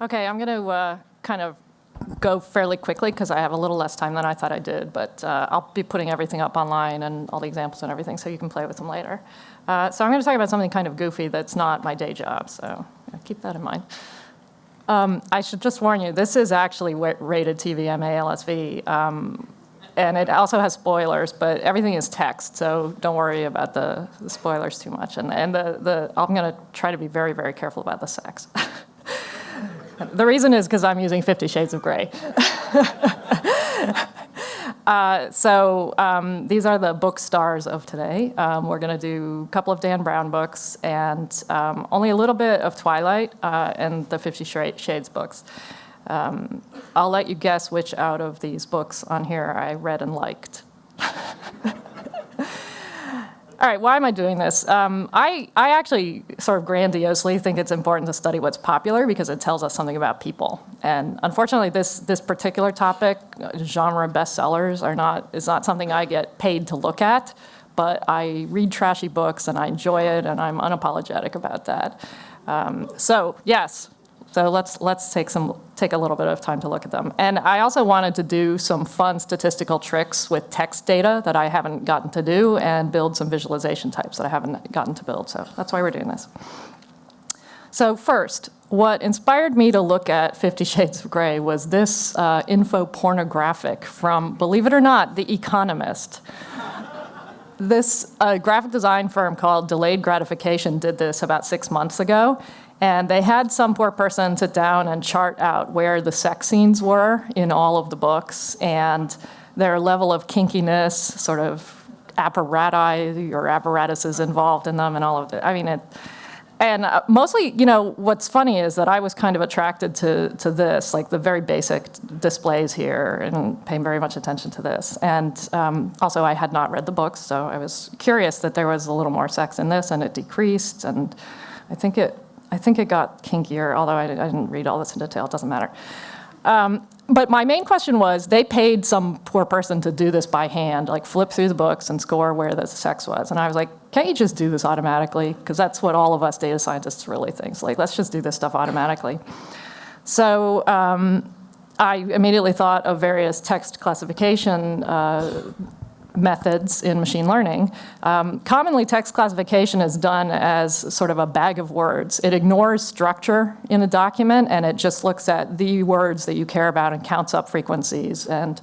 Okay, I'm going to uh, kind of go fairly quickly because I have a little less time than I thought I did, but uh, I'll be putting everything up online and all the examples and everything so you can play with them later. Uh, so I'm going to talk about something kind of goofy that's not my day job, so keep that in mind. Um, I should just warn you, this is actually rated TVMA LSV, um, and it also has spoilers, but everything is text, so don't worry about the, the spoilers too much. And, and the, the, I'm going to try to be very, very careful about the sex. The reason is because I'm using Fifty Shades of Grey. uh, so um, these are the book stars of today. Um, we're going to do a couple of Dan Brown books and um, only a little bit of Twilight uh, and the Fifty Shades books. Um, I'll let you guess which out of these books on here I read and liked. All right, why am I doing this? Um, I, I actually sort of grandiosely think it's important to study what's popular because it tells us something about people. And unfortunately, this, this particular topic, genre bestsellers, are not, is not something I get paid to look at, but I read trashy books and I enjoy it and I'm unapologetic about that. Um, so yes, so let's, let's take, some, take a little bit of time to look at them. And I also wanted to do some fun statistical tricks with text data that I haven't gotten to do and build some visualization types that I haven't gotten to build. So that's why we're doing this. So first, what inspired me to look at Fifty Shades of Grey was this uh, info pornographic from, believe it or not, The Economist. this uh, graphic design firm called Delayed Gratification did this about six months ago. And they had some poor person sit down and chart out where the sex scenes were in all of the books and their level of kinkiness, sort of apparati or apparatuses involved in them and all of it. I mean, it, and uh, mostly, you know, what's funny is that I was kind of attracted to, to this, like the very basic displays here and paying very much attention to this. And um, also I had not read the books, so I was curious that there was a little more sex in this and it decreased. And I think it I think it got kinkier, although I, didn't read all this in detail, it doesn't matter. Um, but my main question was, they paid some poor person to do this by hand, like flip through the books and score where the sex was. And I was like, can't you just do this automatically? Because that's what all of us data scientists really think. Like, let's just do this stuff automatically. So um, I immediately thought of various text classification uh, methods in machine learning. Um, commonly, text classification is done as sort of a bag of words. It ignores structure in a document, and it just looks at the words that you care about and counts up frequencies and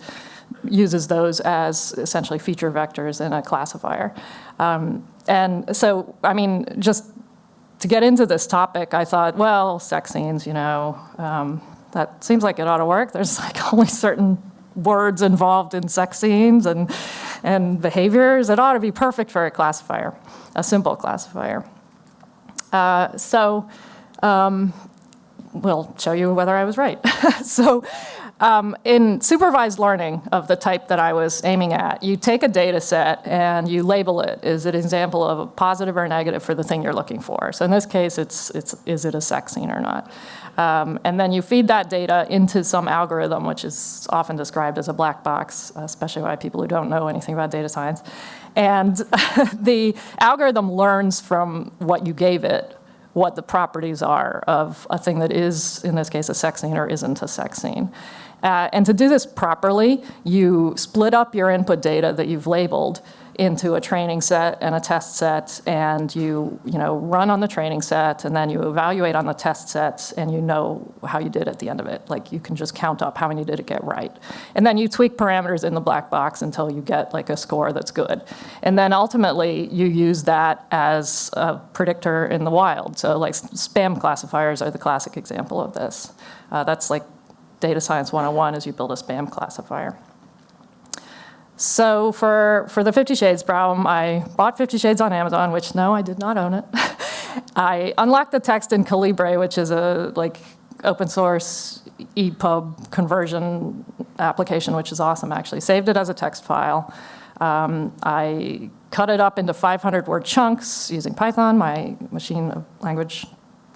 uses those as essentially feature vectors in a classifier. Um, and so, I mean, just to get into this topic, I thought, well, sex scenes, you know, um, that seems like it ought to work. There's like only certain words involved in sex scenes and, and behaviors, it ought to be perfect for a classifier, a simple classifier. Uh, so um, we'll show you whether I was right. so um, in supervised learning of the type that I was aiming at, you take a data set and you label it. Is it an example of a positive or negative for the thing you're looking for? So in this case, it's, it's is it a sex scene or not? Um, and then you feed that data into some algorithm, which is often described as a black box, especially by people who don't know anything about data science. And the algorithm learns from what you gave it what the properties are of a thing that is, in this case, a sex scene or isn't a sex scene. Uh, and to do this properly, you split up your input data that you've labeled into a training set and a test set and you, you know, run on the training set and then you evaluate on the test sets and you know how you did at the end of it. Like you can just count up how many did it get right. And then you tweak parameters in the black box until you get like a score that's good. And then ultimately you use that as a predictor in the wild. So like spam classifiers are the classic example of this. Uh, that's like data science 101 is you build a spam classifier. So for, for the Fifty Shades problem, I bought Fifty Shades on Amazon, which no, I did not own it. I unlocked the text in Calibre, which is a like open source EPUB conversion application, which is awesome actually. Saved it as a text file. Um, I cut it up into 500 word chunks using Python, my machine language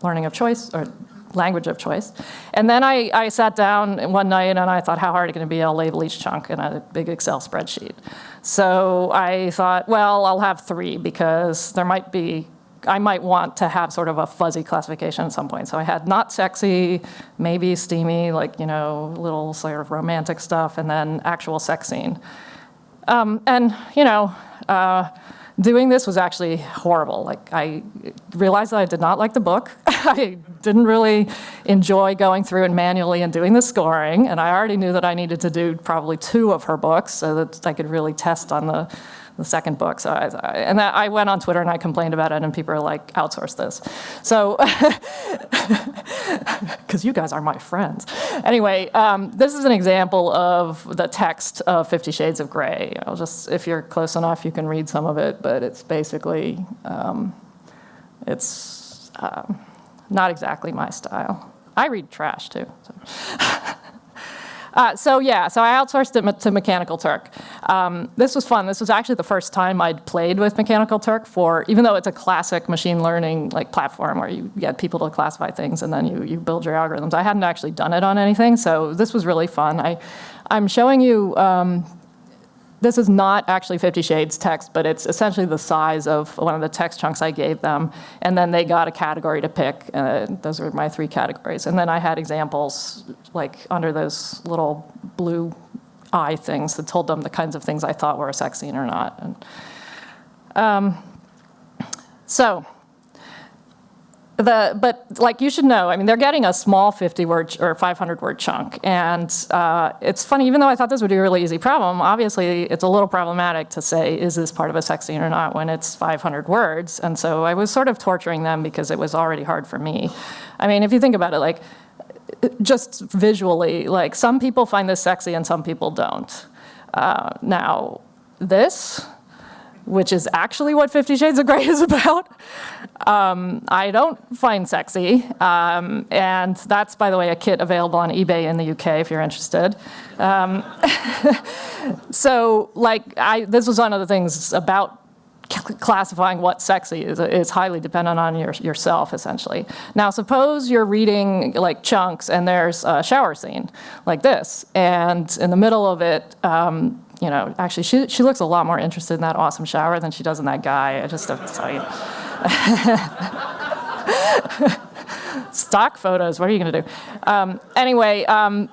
learning of choice, or language of choice. And then I, I sat down one night and I thought, how hard is it going to be? I'll label each chunk in a big Excel spreadsheet. So I thought, well, I'll have three because there might be I might want to have sort of a fuzzy classification at some point. So I had not sexy, maybe steamy, like, you know, little sort of romantic stuff, and then actual sex scene. Um, and, you know, uh, doing this was actually horrible. Like I realized that I did not like the book. I didn't really enjoy going through and manually and doing the scoring. And I already knew that I needed to do probably two of her books so that I could really test on the the second book. So I, and that, I went on Twitter and I complained about it and people are like, outsource this. So, because you guys are my friends. Anyway, um, this is an example of the text of Fifty Shades of Grey. I'll just, if you're close enough, you can read some of it, but it's basically, um, it's um, not exactly my style. I read trash too. So. Uh, so yeah, so I outsourced it to Mechanical Turk. Um, this was fun. This was actually the first time I'd played with Mechanical Turk for, even though it's a classic machine learning like platform where you get people to classify things and then you, you build your algorithms. I hadn't actually done it on anything, so this was really fun. I, I'm showing you um, this is not actually Fifty Shades text, but it's essentially the size of one of the text chunks I gave them. And then they got a category to pick. Uh, those are my three categories. And then I had examples like under those little blue eye things that told them the kinds of things I thought were a sex scene or not. And, um, so the, but like you should know, I mean, they're getting a small 50 word or 500 word chunk. And uh, it's funny, even though I thought this would be a really easy problem, obviously it's a little problematic to say, is this part of a sex scene or not when it's 500 words? And so I was sort of torturing them because it was already hard for me. I mean, if you think about it, like just visually, like some people find this sexy and some people don't. Uh, now, this, which is actually what Fifty Shades of Grey is about, um, I don't find sexy. Um, and that's, by the way, a kit available on eBay in the UK if you're interested. Um, so like, I, this was one of the things about classifying what sexy is, is highly dependent on your, yourself, essentially. Now, suppose you're reading like chunks and there's a shower scene like this, and in the middle of it, um, you know, actually, she, she looks a lot more interested in that awesome shower than she does in that guy. I just to tell you. Stock photos, what are you going to do? Um, anyway, um,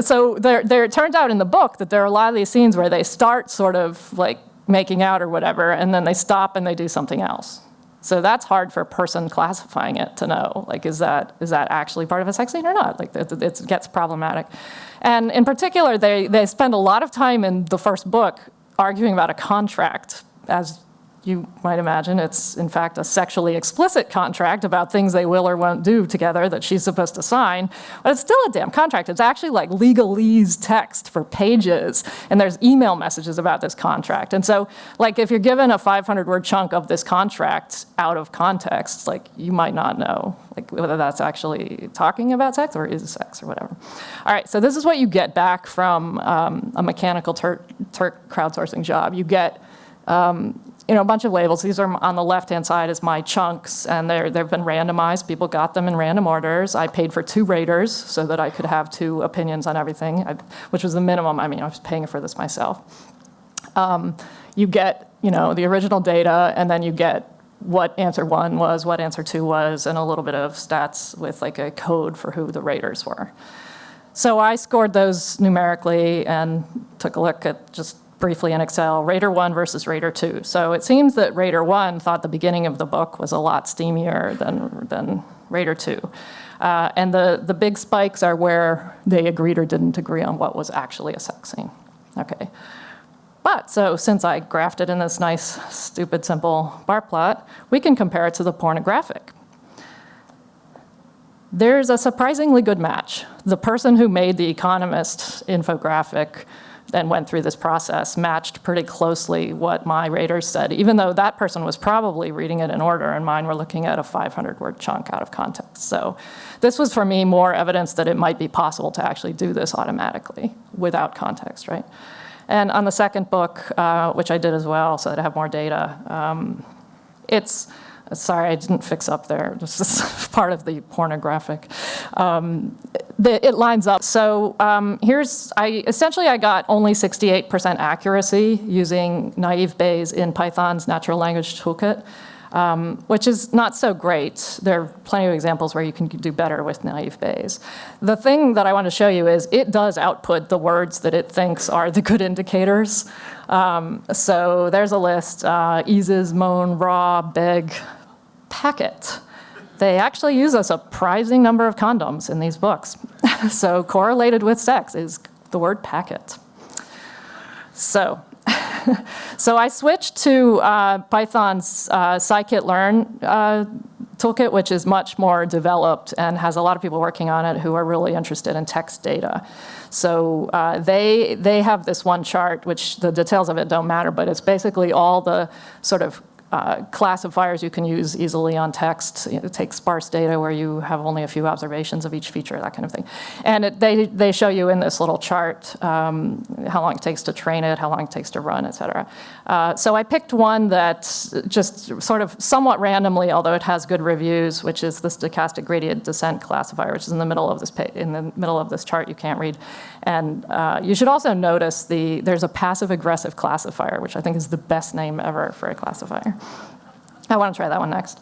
so there, there, it turns out in the book that there are a lot of these scenes where they start sort of like making out or whatever, and then they stop and they do something else. So that's hard for a person classifying it to know, like, is that, is that actually part of a sex scene or not? Like, it, it gets problematic. And in particular, they, they spend a lot of time in the first book arguing about a contract as you might imagine it's in fact a sexually explicit contract about things they will or won't do together that she's supposed to sign, but it's still a damn contract. It's actually like legalese text for pages, and there's email messages about this contract. And so like if you're given a 500 word chunk of this contract out of context, like you might not know like whether that's actually talking about sex or is sex or whatever. All right, so this is what you get back from um, a mechanical Turk, Turk crowdsourcing job. You get um, you know, a bunch of labels. These are on the left-hand side is my chunks, and they're, they've been randomized. People got them in random orders. I paid for two raters so that I could have two opinions on everything, I, which was the minimum. I mean, I was paying for this myself. Um, you get, you know, the original data, and then you get what answer one was, what answer two was, and a little bit of stats with like a code for who the raters were. So I scored those numerically and took a look at just briefly in Excel, Rater 1 versus Rater 2. So it seems that Rater 1 thought the beginning of the book was a lot steamier than, than Rater 2. Uh, and the, the big spikes are where they agreed or didn't agree on what was actually a sex scene. Okay. But so since I graphed it in this nice, stupid, simple bar plot, we can compare it to the pornographic. There's a surprisingly good match. The person who made the Economist infographic and went through this process matched pretty closely what my raters said, even though that person was probably reading it in order and mine were looking at a 500 word chunk out of context. So this was for me more evidence that it might be possible to actually do this automatically without context, right? And on the second book, uh, which I did as well, so that I have more data, um, it's, sorry, I didn't fix up there. This is part of the pornographic. Um, the, it lines up. So um, here's, I essentially I got only 68% accuracy using naive Bayes in Python's natural language toolkit. um, which is not so great. There are plenty of examples where you can do better with naive Bayes. The thing that I want to show you is it does output the words that it thinks are the good indicators. Um, so there's a list, uh, eases, moan, raw, beg, packet. They actually use a surprising number of condoms in these books. so correlated with sex is the word packet. So, so I switched to uh, Python's uh, scikit-learn uh, toolkit, which is much more developed and has a lot of people working on it who are really interested in text data. So uh, they, they have this one chart, which the details of it don't matter, but it's basically all the sort of uh, classifiers you can use easily on text. You know, take sparse data where you have only a few observations of each feature, that kind of thing. And it, they, they show you in this little chart um, how long it takes to train it, how long it takes to run, et cetera. Uh, so I picked one that just sort of somewhat randomly, although it has good reviews, which is the stochastic gradient descent classifier, which is in the middle of this in the middle of this chart you can't read. And uh, you should also notice the there's a passive aggressive classifier, which I think is the best name ever for a classifier. I want to try that one next.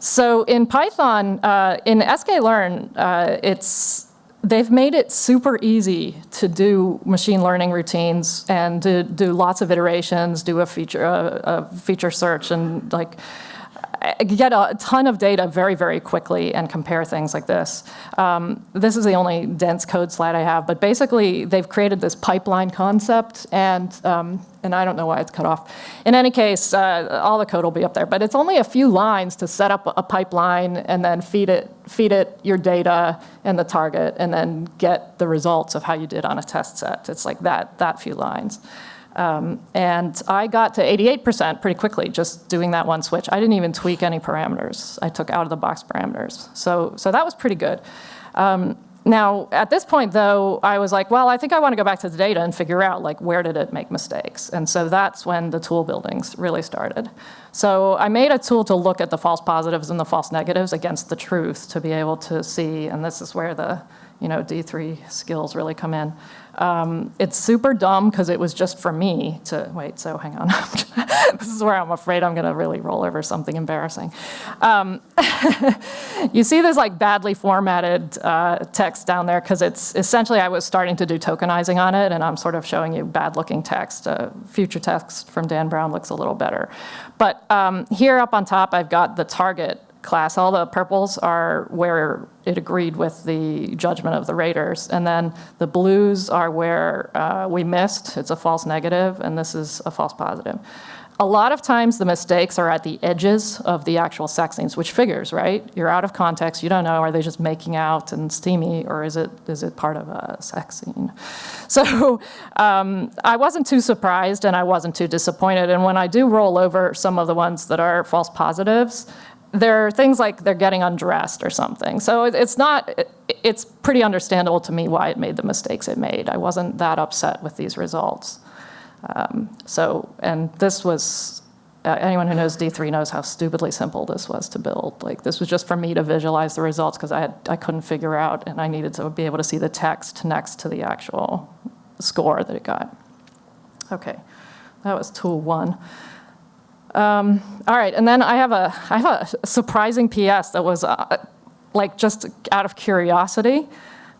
So in Python, uh, in sklearn, uh, it's they've made it super easy to do machine learning routines and to do lots of iterations, do a feature a, a feature search, and like get a ton of data very, very quickly and compare things like this. Um, this is the only dense code slide I have, but basically they've created this pipeline concept and, um, and I don't know why it's cut off. In any case, uh, all the code will be up there, but it's only a few lines to set up a pipeline and then feed it, feed it your data and the target and then get the results of how you did on a test set. It's like that, that few lines. Um, and I got to 88% pretty quickly just doing that one switch. I didn't even tweak any parameters. I took out of the box parameters. So, so that was pretty good. Um, now, at this point, though, I was like, well, I think I want to go back to the data and figure out, like, where did it make mistakes? And so that's when the tool buildings really started. So I made a tool to look at the false positives and the false negatives against the truth to be able to see, and this is where the you know, D3 skills really come in. Um, it's super dumb because it was just for me to, wait, so hang on. this is where I'm afraid I'm gonna really roll over something embarrassing. Um, you see this like badly formatted uh, text down there because it's essentially I was starting to do tokenizing on it and I'm sort of showing you bad looking text. Uh, future text from Dan Brown looks a little better. But um, here up on top I've got the target class. All the purples are where it agreed with the judgment of the raters. And then the blues are where uh, we missed. It's a false negative, and this is a false positive. A lot of times the mistakes are at the edges of the actual sex scenes, which figures, right? You're out of context, you don't know, are they just making out and steamy, or is it, is it part of a sex scene? So um, I wasn't too surprised and I wasn't too disappointed. And when I do roll over some of the ones that are false positives, there are things like they're getting undressed or something. So it's not, it's pretty understandable to me why it made the mistakes it made. I wasn't that upset with these results. Um, so, and this was, uh, anyone who knows D3 knows how stupidly simple this was to build. Like this was just for me to visualize the results because I, had, I couldn't figure out and I needed to be able to see the text next to the actual score that it got. Okay, that was tool one. Um, all right, and then I have a, I have a surprising PS that was uh, like just out of curiosity.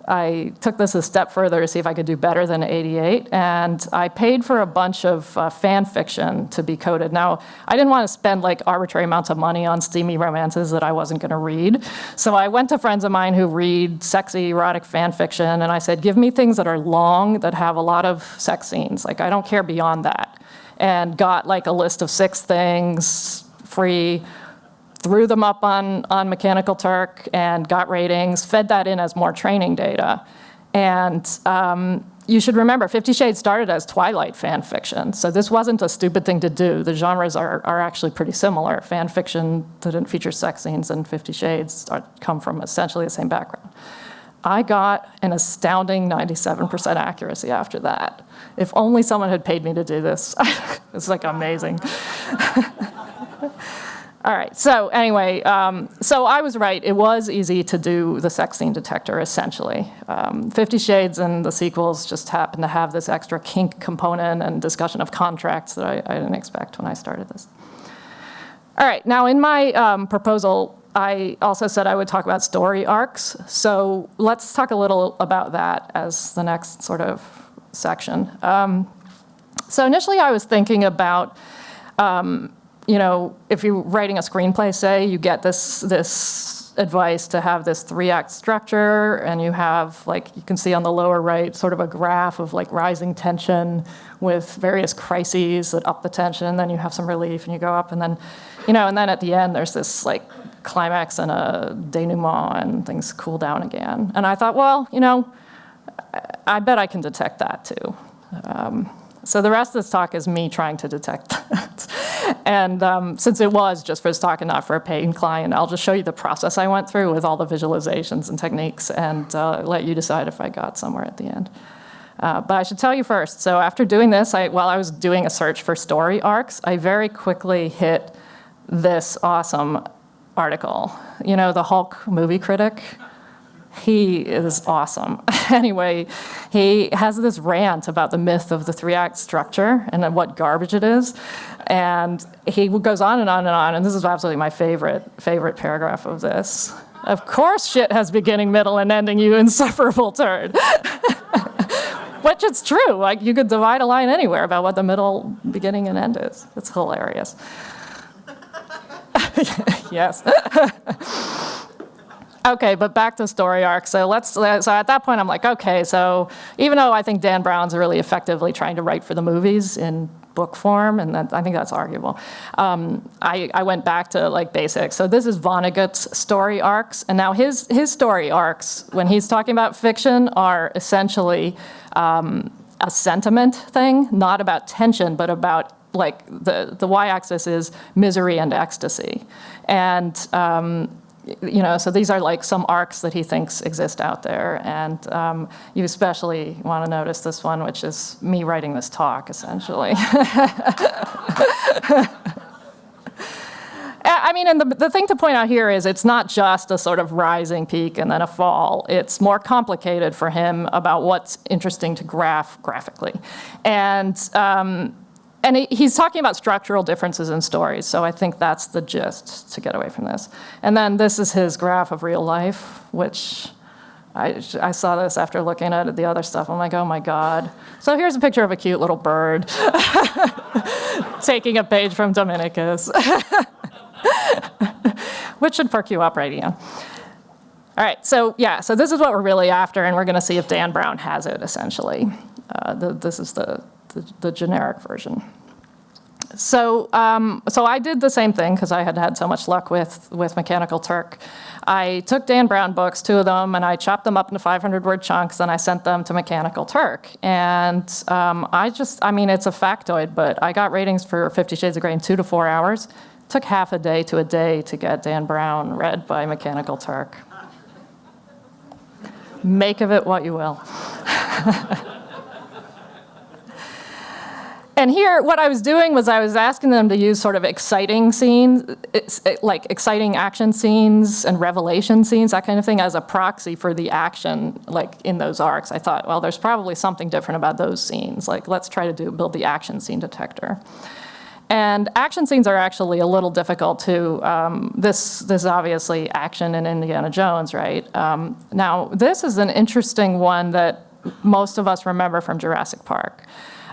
I took this a step further to see if I could do better than 88, and I paid for a bunch of uh, fan fiction to be coded. Now, I didn't want to spend like arbitrary amounts of money on steamy romances that I wasn't going to read. So I went to friends of mine who read sexy erotic fan fiction, and I said, give me things that are long, that have a lot of sex scenes. Like, I don't care beyond that and got like a list of six things free, threw them up on, on Mechanical Turk and got ratings, fed that in as more training data. And um, you should remember, Fifty Shades started as Twilight fan fiction, so this wasn't a stupid thing to do. The genres are, are actually pretty similar. Fan fiction didn't feature sex scenes and Fifty Shades are, come from essentially the same background. I got an astounding 97% accuracy after that. If only someone had paid me to do this. it's like amazing. All right, so anyway, um, so I was right. It was easy to do the sex scene detector, essentially. Um, Fifty Shades and the sequels just happened to have this extra kink component and discussion of contracts that I, I didn't expect when I started this. All right, now in my um, proposal, I also said I would talk about story arcs. So let's talk a little about that as the next sort of section. Um, so initially I was thinking about, um, you know, if you're writing a screenplay, say, you get this, this advice to have this three act structure and you have like, you can see on the lower right, sort of a graph of like rising tension with various crises that up the tension, and then you have some relief and you go up and then, you know, and then at the end there's this like climax and a denouement and things cool down again. And I thought, well, you know, I bet I can detect that too. Um, so the rest of this talk is me trying to detect that. and um, since it was just for this talk and not for a paying client, I'll just show you the process I went through with all the visualizations and techniques and uh, let you decide if I got somewhere at the end. Uh, but I should tell you first, so after doing this, I, while I was doing a search for story arcs, I very quickly hit this awesome article. You know, the Hulk movie critic? He is awesome. anyway, he has this rant about the myth of the three-act structure and what garbage it is. And he goes on and on and on, and this is absolutely my favorite, favorite paragraph of this. Of course shit has beginning, middle, and ending, you insufferable turd. Which it's true, like you could divide a line anywhere about what the middle, beginning, and end is. It's hilarious. yes. okay, but back to story arc. So let's, so at that point I'm like, okay, so even though I think Dan Brown's really effectively trying to write for the movies in book form, and that, I think that's arguable. Um, I, I, went back to like basics. So this is Vonnegut's story arcs, and now his, his story arcs, when he's talking about fiction, are essentially um, a sentiment thing, not about tension, but about like the, the y-axis is misery and ecstasy. And um, you know, so these are like some arcs that he thinks exist out there. And um, you especially want to notice this one, which is me writing this talk, essentially. I mean, and the, the thing to point out here is it's not just a sort of rising peak and then a fall. It's more complicated for him about what's interesting to graph graphically. And um, and he's talking about structural differences in stories, so I think that's the gist to get away from this. And then this is his graph of real life, which I, I saw this after looking at the other stuff. I'm like, oh my God. So here's a picture of a cute little bird taking a page from Dominikus, which should perk you up right, Ian. All right, so yeah, so this is what we're really after, and we're gonna see if Dan Brown has it, essentially. Uh, the, this is the, the, the generic version. So, um, so I did the same thing because I had had so much luck with, with Mechanical Turk. I took Dan Brown books, two of them, and I chopped them up into 500 word chunks and I sent them to Mechanical Turk. And um, I just, I mean, it's a factoid, but I got ratings for Fifty Shades of Grey in two to four hours. It took half a day to a day to get Dan Brown read by Mechanical Turk. Make of it what you will. And here, what I was doing was I was asking them to use sort of exciting scenes, like exciting action scenes and revelation scenes, that kind of thing, as a proxy for the action, like in those arcs. I thought, well, there's probably something different about those scenes. Like, let's try to do build the action scene detector. And action scenes are actually a little difficult to, um, this, this is obviously action in Indiana Jones, right? Um, now, this is an interesting one that most of us remember from Jurassic Park.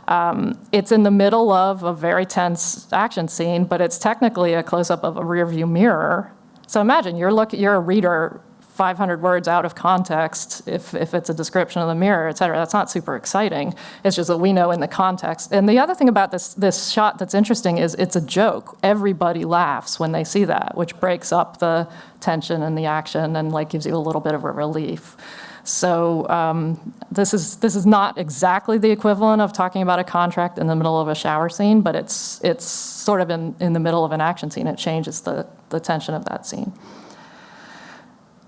Um, it's in the middle of a very tense action scene, but it's technically a close-up of a rearview mirror. So imagine you're look, you're a reader 500 words out of context if, if it's a description of the mirror, et cetera. That's not super exciting. It's just that we know in the context. And the other thing about this, this shot that's interesting is it's a joke. Everybody laughs when they see that, which breaks up the tension and the action and like gives you a little bit of a relief. So um, this, is, this is not exactly the equivalent of talking about a contract in the middle of a shower scene, but it's, it's sort of in, in the middle of an action scene. It changes the, the tension of that scene.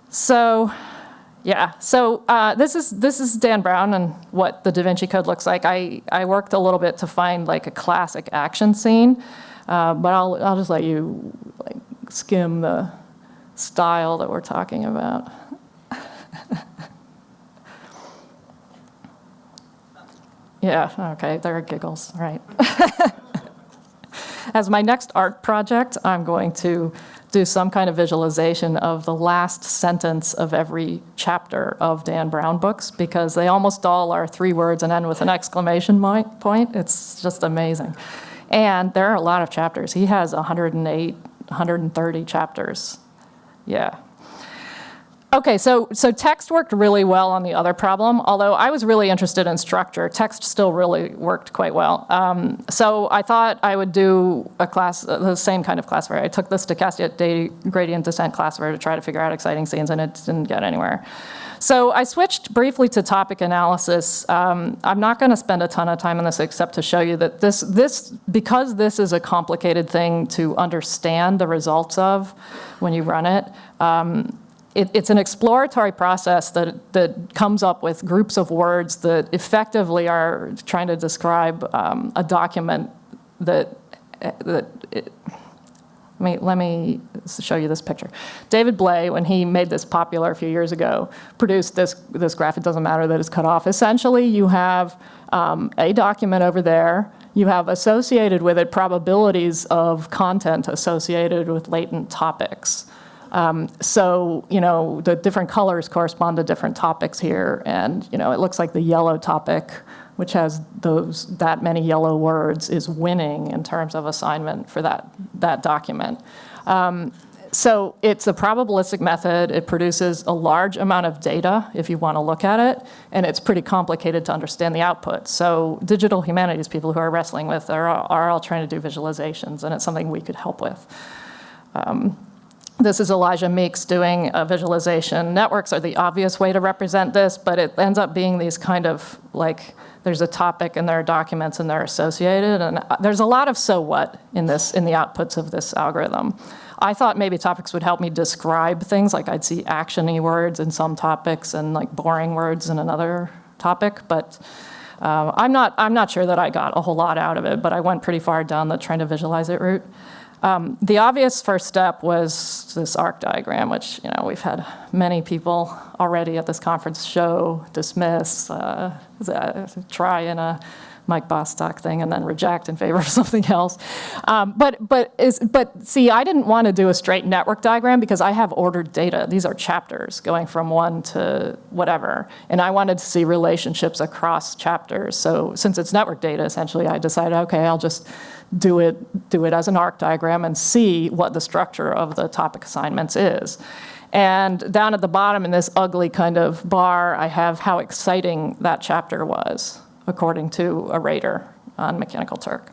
So yeah, so uh, this is this is Dan Brown and what the Da Vinci Code looks like. I, I worked a little bit to find like a classic action scene, uh, but I'll, I'll just let you like skim the style that we're talking about. Yeah, okay, there are giggles, right. as my next art project, I'm going to do some kind of visualization of the last sentence of every chapter of Dan Brown books because they almost all are three words and end with an exclamation point. It's just amazing. And there are a lot of chapters. He has 108, 130 chapters. Yeah. Okay, so, so text worked really well on the other problem, although I was really interested in structure. Text still really worked quite well. Um, so I thought I would do a class, uh, the same kind of classifier. I took the stochastic gradient descent classifier to try to figure out exciting scenes, and it didn't get anywhere. So I switched briefly to topic analysis. Um, I'm not going to spend a ton of time on this except to show you that this, this, because this is a complicated thing to understand the results of when you run it, um, it, it's an exploratory process that, that comes up with groups of words that effectively are trying to describe um, a document that, that it, let me, let me show you this picture. David Blei, when he made this popular a few years ago, produced this, this graph. It doesn't matter that it's cut off. Essentially, you have um, a document over there. You have associated with it probabilities of content associated with latent topics. Um, so, you know, the different colors correspond to different topics here. And, you know, it looks like the yellow topic, which has those that many yellow words, is winning in terms of assignment for that, that document. Um, so it's a probabilistic method. It produces a large amount of data if you want to look at it, and it's pretty complicated to understand the output. So digital humanities people who are wrestling with are, are all trying to do visualizations, and it's something we could help with. Um, this is Elijah Meeks doing a visualization. Networks are the obvious way to represent this, but it ends up being these kind of like, there's a topic and there are documents and they're associated. And there's a lot of so what in this, in the outputs of this algorithm. I thought maybe topics would help me describe things, like I'd see actiony words in some topics and like boring words in another topic, but uh, I'm, not, I'm not sure that I got a whole lot out of it, but I went pretty far down the trying to visualize it route. Um, the obvious first step was this arc diagram, which you know we've had many people already at this conference show, dismiss, uh, try in a Mike Bostock thing and then reject in favor of something else. Um, but, but, is, but see, I didn't want to do a straight network diagram because I have ordered data. These are chapters going from one to whatever. And I wanted to see relationships across chapters. So since it's network data, essentially, I decided, okay, I'll just do it, do it as an arc diagram and see what the structure of the topic assignments is. And down at the bottom in this ugly kind of bar, I have how exciting that chapter was, according to a rater on Mechanical Turk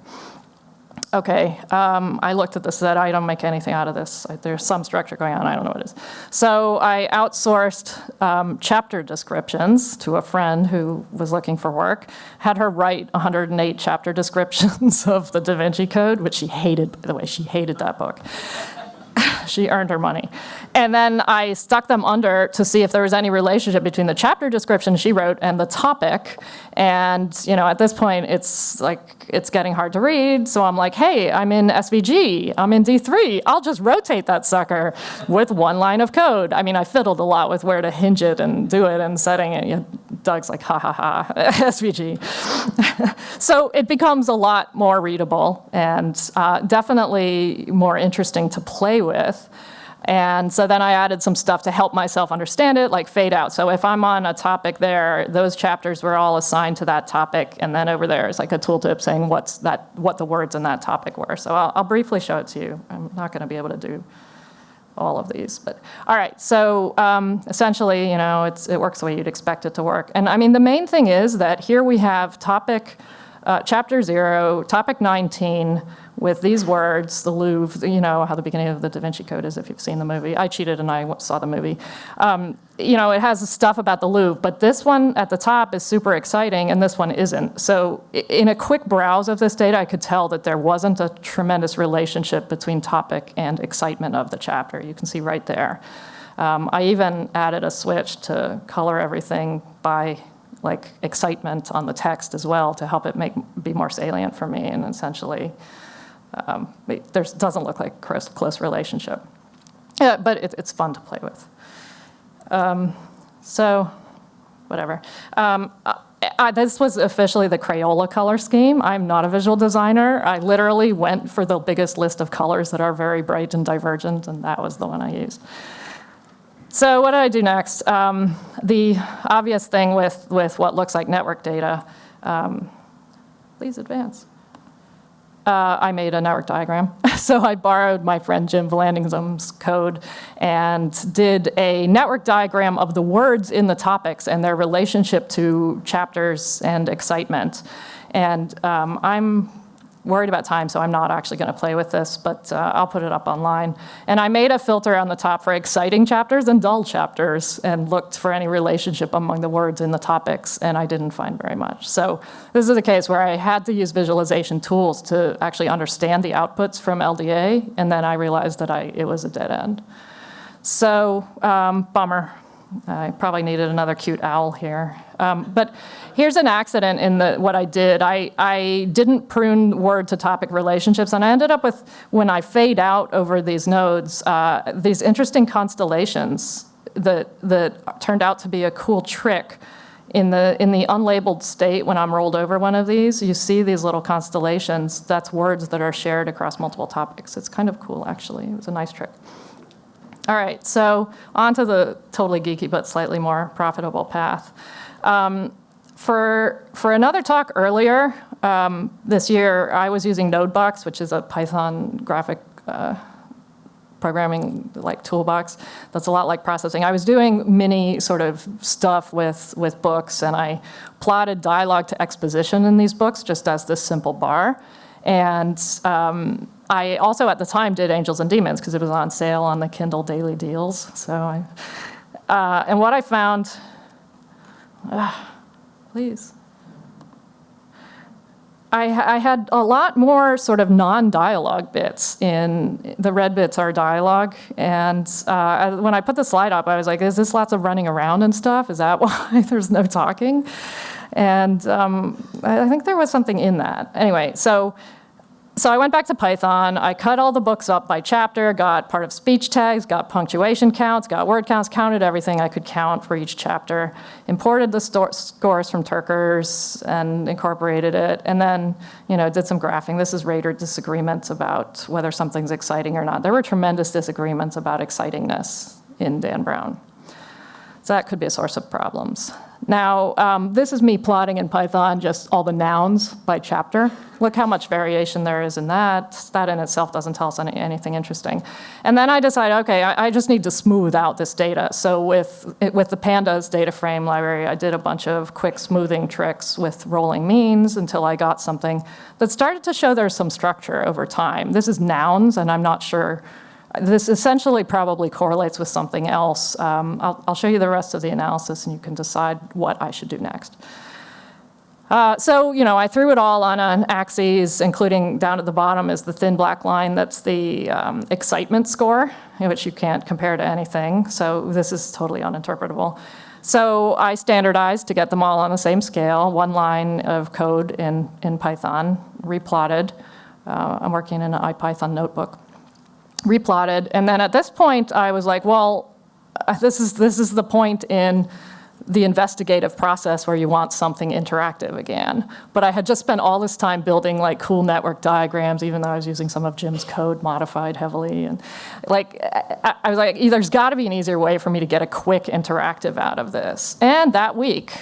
okay, um, I looked at this, said I don't make anything out of this. There's some structure going on, I don't know what it is. So I outsourced um, chapter descriptions to a friend who was looking for work, had her write 108 chapter descriptions of the Da Vinci Code, which she hated, by the way, she hated that book. she earned her money. And then I stuck them under to see if there was any relationship between the chapter description she wrote and the topic. And you know, at this point, it's like it's getting hard to read. So I'm like, hey, I'm in SVG, I'm in D3. I'll just rotate that sucker with one line of code. I mean, I fiddled a lot with where to hinge it and do it and setting it. You know, Doug's like, ha ha ha, SVG. so it becomes a lot more readable and uh, definitely more interesting to play with. And so then I added some stuff to help myself understand it, like fade out. So if I'm on a topic there, those chapters were all assigned to that topic. And then over there is like a tooltip saying what's that, what the words in that topic were. So I'll, I'll briefly show it to you. I'm not going to be able to do all of these. But all right, so um, essentially, you know, it works the way you'd expect it to work. And I mean, the main thing is that here we have topic, uh, chapter zero, topic 19, with these words, the Louvre, you know how the beginning of the Da Vinci Code is if you've seen the movie. I cheated and I saw the movie. Um, you know, it has stuff about the Louvre, but this one at the top is super exciting and this one isn't. So in a quick browse of this data, I could tell that there wasn't a tremendous relationship between topic and excitement of the chapter. You can see right there. Um, I even added a switch to color everything by like excitement on the text as well to help it make be more salient for me and essentially um, there doesn't look like close, close relationship. But it, it's fun to play with. Um, so, whatever. Um, I, this was officially the Crayola color scheme. I'm not a visual designer. I literally went for the biggest list of colors that are very bright and divergent, and that was the one I used. So what do I do next? Um, the obvious thing with, with what looks like network data, um, please advance. Uh, I made a network diagram. so I borrowed my friend Jim Vallandigham's code and did a network diagram of the words in the topics and their relationship to chapters and excitement. And um, I'm worried about time, so I'm not actually going to play with this, but uh, I'll put it up online. And I made a filter on the top for exciting chapters and dull chapters and looked for any relationship among the words in the topics, and I didn't find very much. So this is a case where I had to use visualization tools to actually understand the outputs from LDA, and then I realized that I, it was a dead end. So, um, bummer. I probably needed another cute owl here. Um, but here's an accident in the, what I did. I, I didn't prune word to topic relationships, and I ended up with, when I fade out over these nodes, uh, these interesting constellations that, that turned out to be a cool trick. In the, in the unlabeled state, when I'm rolled over one of these, you see these little constellations. That's words that are shared across multiple topics. It's kind of cool, actually. It was a nice trick. All right, so on to the totally geeky but slightly more profitable path. Um, for, for another talk earlier um, this year, I was using Nodebox, which is a Python graphic uh, programming like toolbox that's a lot like processing. I was doing mini sort of stuff with, with books and I plotted dialogue to exposition in these books just as this simple bar. And um, I also at the time did Angels and Demons because it was on sale on the Kindle Daily Deals. So I, uh, and what I found, uh, please. I, I, had a lot more sort of non-dialogue bits in, the red bits are dialogue. And uh, when I put the slide up, I was like, is this lots of running around and stuff? Is that why there's no talking? And um, I think there was something in that. Anyway, so so I went back to Python, I cut all the books up by chapter, got part of speech tags, got punctuation counts, got word counts, counted everything I could count for each chapter, imported the scores from Turkers and incorporated it, and then you know, did some graphing. This is rater disagreements about whether something's exciting or not. There were tremendous disagreements about excitingness in Dan Brown. So that could be a source of problems. Now, um, this is me plotting in Python just all the nouns by chapter. Look how much variation there is in that. That in itself doesn't tell us any, anything interesting. And then I decided, okay, I, I, just need to smooth out this data. So with, with the pandas data frame library, I did a bunch of quick smoothing tricks with rolling means until I got something that started to show there's some structure over time. This is nouns, and I'm not sure this essentially probably correlates with something else. Um, I'll, I'll, show you the rest of the analysis and you can decide what I should do next. Uh, so, you know, I threw it all on an axis, including down at the bottom is the thin black line. That's the um, excitement score, which you can't compare to anything. So this is totally uninterpretable. So I standardized to get them all on the same scale, one line of code in, in Python, replotted. Uh, I'm working in an IPython notebook replotted. And then at this point, I was like, well, uh, this is, this is the point in the investigative process where you want something interactive again. But I had just spent all this time building like cool network diagrams, even though I was using some of Jim's code modified heavily. And like, I, I was like, there's gotta be an easier way for me to get a quick interactive out of this. And that week,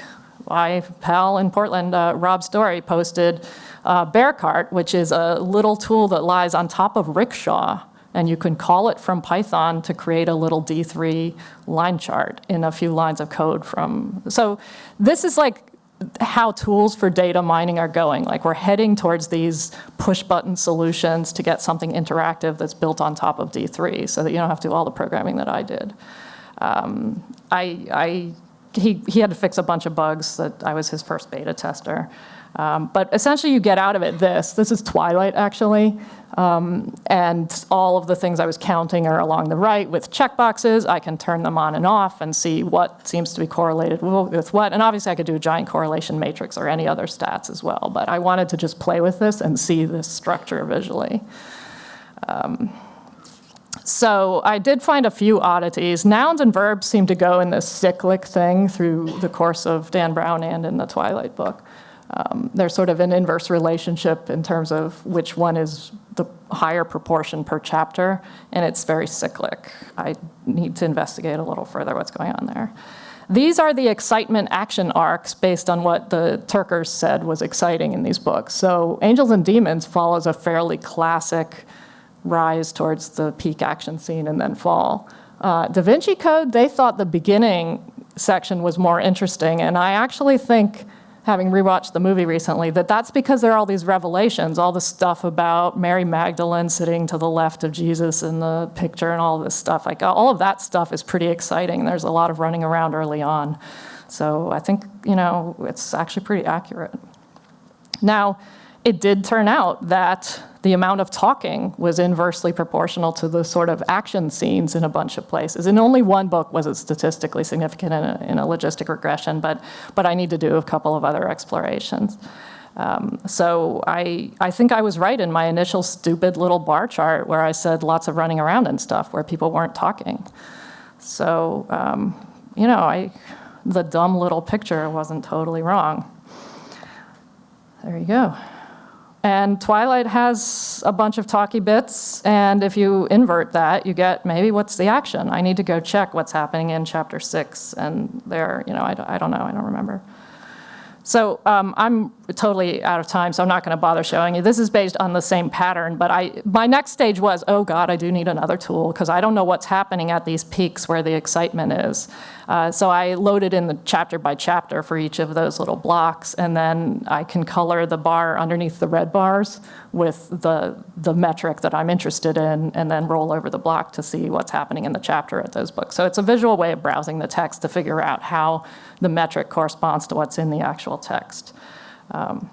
my pal in Portland, uh, Rob Story, posted uh, Bearcart, which is a little tool that lies on top of Rickshaw and you can call it from Python to create a little D3 line chart in a few lines of code from. So this is like how tools for data mining are going. Like we're heading towards these push button solutions to get something interactive that's built on top of D3 so that you don't have to do all the programming that I did. Um, I, I, he, he had to fix a bunch of bugs that I was his first beta tester. Um, but essentially you get out of it this. This is Twilight actually. Um, and all of the things I was counting are along the right with checkboxes. I can turn them on and off and see what seems to be correlated with what. And obviously I could do a giant correlation matrix or any other stats as well. But I wanted to just play with this and see this structure visually. Um, So I did find a few oddities. Nouns and verbs seem to go in this cyclic thing through the course of Dan Brown and in the Twilight book. Um, there's sort of an inverse relationship in terms of which one is the higher proportion per chapter, and it's very cyclic. I need to investigate a little further what's going on there. These are the excitement action arcs based on what the Turkers said was exciting in these books. So Angels and Demons follows a fairly classic rise towards the peak action scene and then fall. Uh, da Vinci Code, they thought the beginning section was more interesting, and I actually think having rewatched the movie recently, that that's because there are all these revelations, all the stuff about Mary Magdalene sitting to the left of Jesus in the picture and all this stuff. Like all of that stuff is pretty exciting. There's a lot of running around early on. So I think, you know, it's actually pretty accurate. Now, it did turn out that the amount of talking was inversely proportional to the sort of action scenes in a bunch of places. In only one book was it statistically significant in a, in a logistic regression, but, but I need to do a couple of other explorations. Um, so I, I think I was right in my initial stupid little bar chart where I said lots of running around and stuff where people weren't talking. So, um, you know, I, the dumb little picture wasn't totally wrong. There you go. And Twilight has a bunch of talky bits, and if you invert that, you get maybe what's the action? I need to go check what's happening in chapter six, and there, you know, I, I don't know, I don't remember. So um, I'm totally out of time, so I'm not going to bother showing you. This is based on the same pattern, but I, my next stage was, oh God, I do need another tool because I don't know what's happening at these peaks where the excitement is. Uh, so I loaded in the chapter by chapter for each of those little blocks, and then I can color the bar underneath the red bars with the, the metric that I'm interested in, and then roll over the block to see what's happening in the chapter at those books. So it's a visual way of browsing the text to figure out how the metric corresponds to what's in the actual text. Um,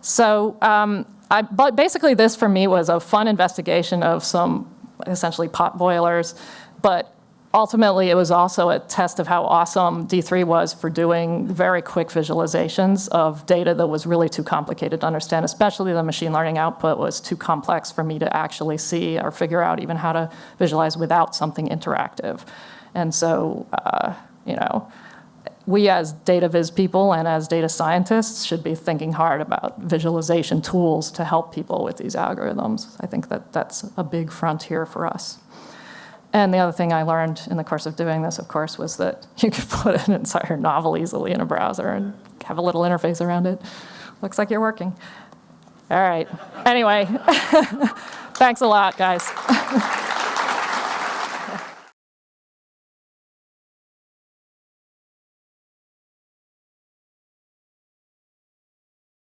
so um, I, but basically this for me was a fun investigation of some essentially pot boilers, but ultimately it was also a test of how awesome D3 was for doing very quick visualizations of data that was really too complicated to understand, especially the machine learning output was too complex for me to actually see or figure out even how to visualize without something interactive. And so, uh, you know, we as data viz people and as data scientists should be thinking hard about visualization tools to help people with these algorithms. I think that that's a big frontier for us. And the other thing I learned in the course of doing this, of course, was that you could put an entire novel easily in a browser and have a little interface around it. Looks like you're working. All right. Anyway, thanks a lot, guys.